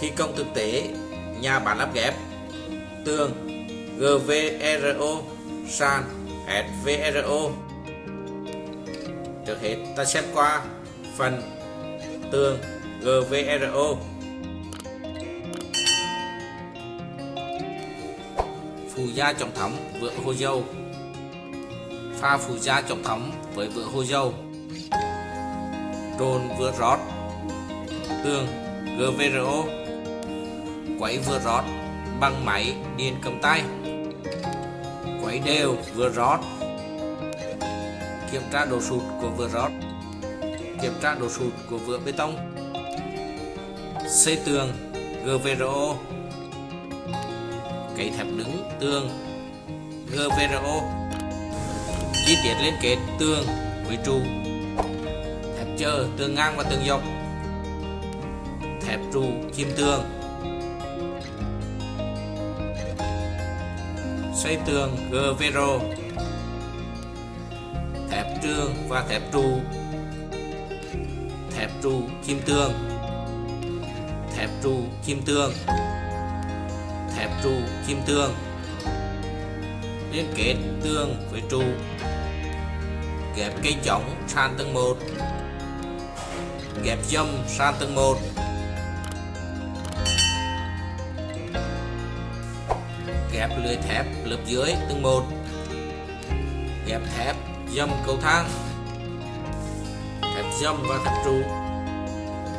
Thi công thực tế, Nhà bán lắp ghép. Tường GVRO Sàn SVRO Trước hết, ta xem qua phần tường GVRO Phù gia trọng thấm vựa hồ dâu. Pha phù gia trọng thấm với vựa hồ dâu. Trồn vựa rót. Tường GVRO Quấy vừa rót, bằng máy điện cầm tay. Quấy đều vừa rót. Kiểm tra độ sụt của vừa rót. Kiểm tra độ sụt của vựa bê tông. Xây tường GVRO Cấy thép đứng, tường GVRO Chi tiết liên kết tường với trụ. Thép chờ tường ngang và tường dọc. Thép trụ chim tường. Xây tường GVRO thẹp trường và thẹp trụ thẹp trụ kim tường, thẹp trụ kim tường, thẹp trụ kim tường, Liên kết tường với trụ, Ghép cây chống sàn tầng 1 Ghép dâm sàn tầng 1 ghép lưới thép lớp dưới tầng 1 ghép thép dầm cầu thang. Thép dầm và thép trụ.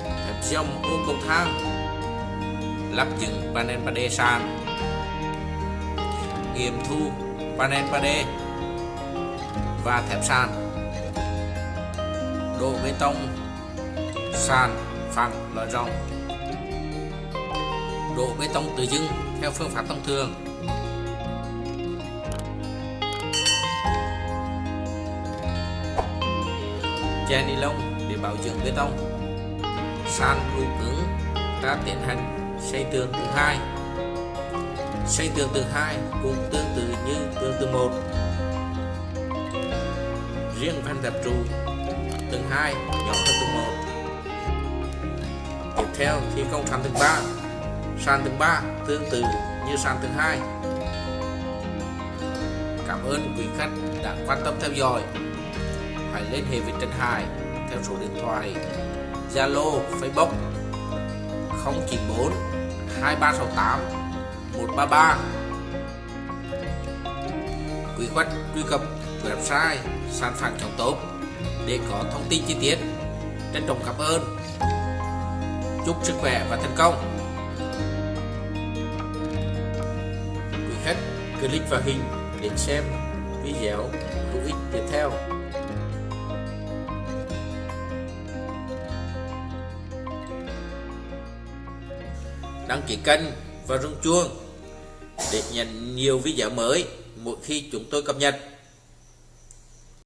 Thép dầm ô cầu thang. Lắp dựng panel 3D sàn. Nghiệm thu panel 3D và thép sàn. Đổ bê tông, sàn, phẳng lõi rộng. Đổ bê tông tự dưng theo phương pháp thông thường. Che ni lông để bảo dưỡng bê tông. Sàn đủ cứng ta tiến hành xây tường tầng hai, xây tường tầng hai cũng tương tự như tường tầng một, riêng van đập trụ tầng 2 nhỏ hơn tầng 1 tiếp theo thi công sàn tầng 3 sàn tầng 3 tương tự như sàn tầng 2 cảm ơn quý khách đã quan tâm theo dõi hãy liên hệ với Trần Hải theo số điện thoại Zalo, Facebook 094 2368 133 Quý khách truy cập website sản phẩm chống tốt để có thông tin chi tiết. Trân trọng cảm ơn. Chúc sức khỏe và thành công. Quý khách click vào hình để xem video hữu ích tiếp theo. Đăng ký kênh và rung chuông để nhận nhiều video mới mỗi khi chúng tôi cập nhật.